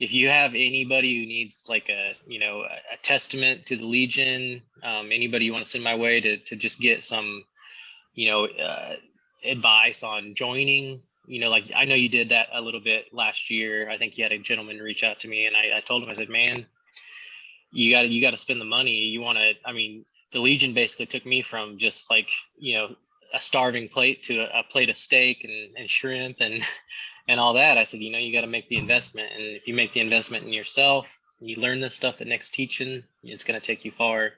if you have anybody who needs like a you know a, a testament to the Legion, um, anybody you want to send my way to to just get some, you know, uh, advice on joining. You know, like I know you did that a little bit last year. I think you had a gentleman reach out to me, and I, I told him I said, man, you got to you got to spend the money. You want to. I mean, the Legion basically took me from just like you know a starving plate to a, a plate of steak and, and shrimp and and all that. I said, you know, you got to make the investment, and if you make the investment in yourself, you learn the stuff that Nick's teaching, it's going to take you far.